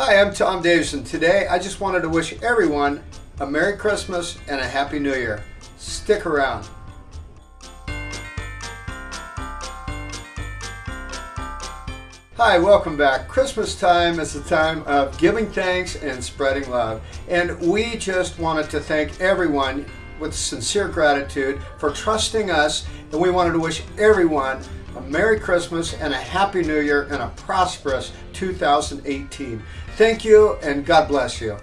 Hi, I'm Tom Davison. Today, I just wanted to wish everyone a Merry Christmas and a Happy New Year. Stick around. Hi, welcome back. Christmas time is the time of giving thanks and spreading love. And we just wanted to thank everyone with sincere gratitude for trusting us. And we wanted to wish everyone a Merry Christmas and a Happy New Year and a prosperous 2018. Thank you and God bless you.